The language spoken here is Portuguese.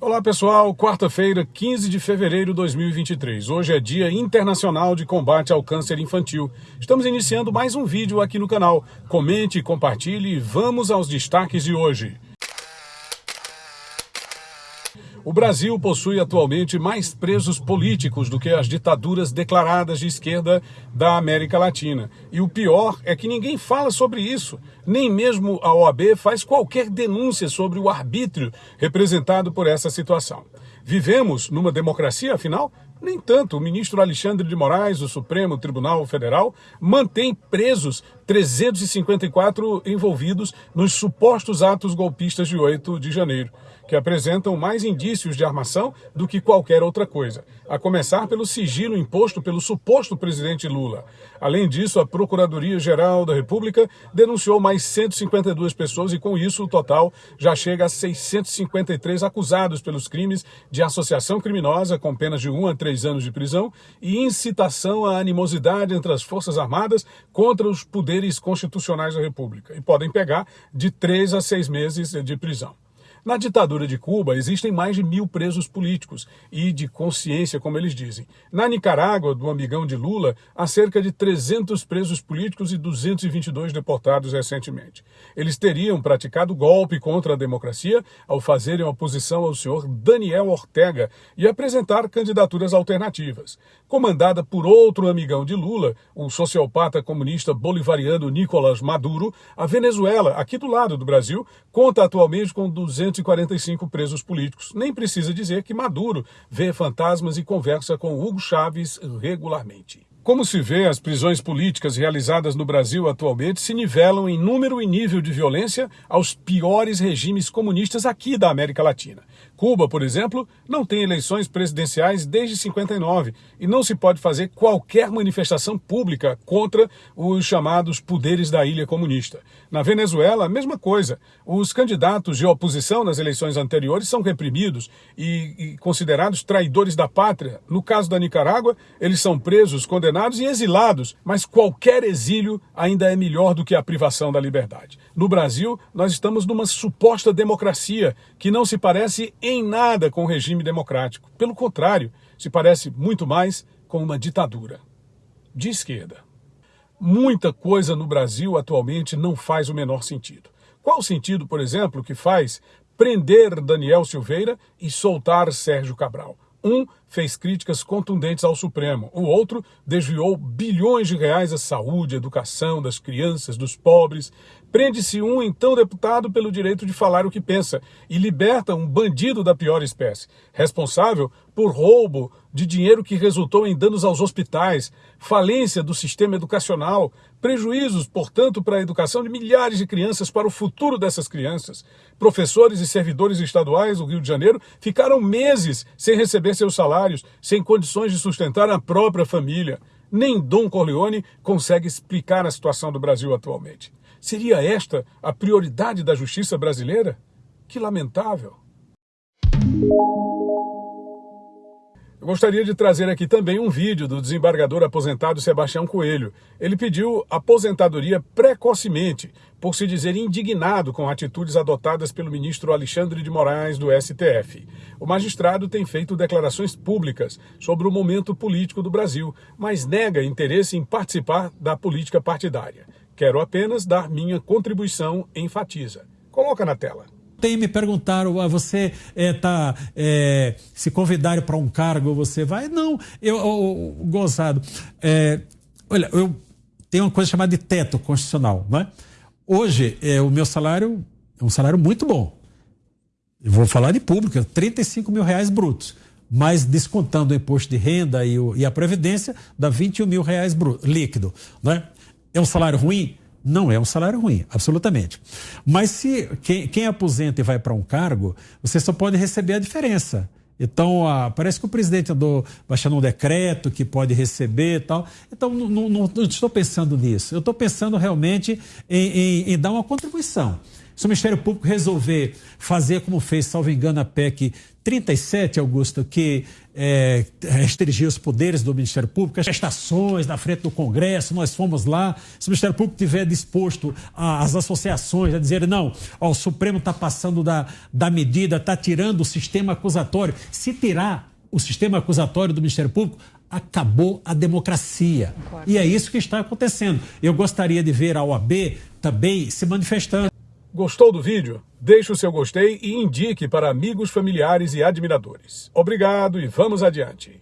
Olá pessoal, quarta-feira, 15 de fevereiro de 2023. Hoje é Dia Internacional de Combate ao Câncer Infantil. Estamos iniciando mais um vídeo aqui no canal. Comente, compartilhe e vamos aos destaques de hoje. O Brasil possui atualmente mais presos políticos do que as ditaduras declaradas de esquerda da América Latina. E o pior é que ninguém fala sobre isso. Nem mesmo a OAB faz qualquer denúncia sobre o arbítrio representado por essa situação. Vivemos numa democracia, afinal? Nem tanto. O ministro Alexandre de Moraes, do Supremo Tribunal Federal, mantém presos 354 envolvidos nos supostos atos golpistas de 8 de janeiro que apresentam mais indícios de armação do que qualquer outra coisa, a começar pelo sigilo imposto pelo suposto presidente Lula. Além disso, a Procuradoria-Geral da República denunciou mais 152 pessoas e, com isso, o total já chega a 653 acusados pelos crimes de associação criminosa, com penas de 1 a 3 anos de prisão, e incitação à animosidade entre as Forças Armadas contra os poderes constitucionais da República, e podem pegar de 3 a 6 meses de prisão. Na ditadura de Cuba, existem mais de mil presos políticos e de consciência, como eles dizem. Na Nicarágua, do amigão de Lula, há cerca de 300 presos políticos e 222 deportados recentemente. Eles teriam praticado golpe contra a democracia ao fazerem oposição ao senhor Daniel Ortega e apresentar candidaturas alternativas. Comandada por outro amigão de Lula, o sociopata comunista bolivariano Nicolás Maduro, a Venezuela, aqui do lado do Brasil, conta atualmente com 200 245 presos políticos. Nem precisa dizer que Maduro vê fantasmas e conversa com Hugo Chávez regularmente. Como se vê, as prisões políticas realizadas no Brasil atualmente se nivelam em número e nível de violência aos piores regimes comunistas aqui da América Latina. Cuba, por exemplo, não tem eleições presidenciais desde 59 e não se pode fazer qualquer manifestação pública contra os chamados poderes da ilha comunista. Na Venezuela, a mesma coisa. Os candidatos de oposição nas eleições anteriores são reprimidos e, e considerados traidores da pátria. No caso da Nicarágua, eles são presos, condenados e exilados, mas qualquer exílio ainda é melhor do que a privação da liberdade. No Brasil, nós estamos numa suposta democracia que não se parece em nada com o regime democrático. Pelo contrário, se parece muito mais com uma ditadura. De esquerda. Muita coisa no Brasil atualmente não faz o menor sentido. Qual o sentido, por exemplo, que faz prender Daniel Silveira e soltar Sérgio Cabral? Um fez críticas contundentes ao Supremo, o outro desviou bilhões de reais à saúde, à educação das crianças, dos pobres. Prende-se um então deputado pelo direito de falar o que pensa e liberta um bandido da pior espécie, responsável por roubo de dinheiro que resultou em danos aos hospitais, falência do sistema educacional, prejuízos, portanto, para a educação de milhares de crianças, para o futuro dessas crianças. Professores e servidores estaduais do Rio de Janeiro ficaram meses sem receber seus salários, sem condições de sustentar a própria família. Nem Dom Corleone consegue explicar a situação do Brasil atualmente. Seria esta a prioridade da justiça brasileira? Que lamentável. Eu gostaria de trazer aqui também um vídeo do desembargador aposentado Sebastião Coelho. Ele pediu aposentadoria precocemente, por se dizer indignado com atitudes adotadas pelo ministro Alexandre de Moraes do STF. O magistrado tem feito declarações públicas sobre o momento político do Brasil, mas nega interesse em participar da política partidária. Quero apenas dar minha contribuição, enfatiza. Coloca na tela. Tem me perguntaram, ah, você está é, é, se convidarem para um cargo, você vai? Não, eu, eu gozado. É, olha, eu tenho uma coisa chamada de teto constitucional, não é? Hoje, é, o meu salário é um salário muito bom. Eu vou falar de público, 35 mil reais brutos. Mas descontando o imposto de renda e, o, e a previdência, dá 21 mil reais bruto, líquido. Não é? É um salário ruim? Não é um salário ruim, absolutamente. Mas se quem, quem aposenta e vai para um cargo, você só pode receber a diferença. Então, parece que o presidente andou baixando um decreto que pode receber e tal. Então, não, não, não estou pensando nisso. Eu estou pensando realmente em, em, em, dar uma contribuição. Se o Ministério Público resolver fazer como fez, salvo engano, a PEC 37, Augusto, que é, restringir os poderes do Ministério Público, as estações na frente do Congresso, nós fomos lá. Se o Ministério Público tiver disposto as associações a dizer, não, ó, o Supremo está passando da, da medida, está tirando o sistema acusatório. Se tirar o sistema acusatório do Ministério Público, acabou a democracia. Concordo. E é isso que está acontecendo. Eu gostaria de ver a OAB também se manifestando. Gostou do vídeo? Deixe o seu gostei e indique para amigos, familiares e admiradores. Obrigado e vamos adiante.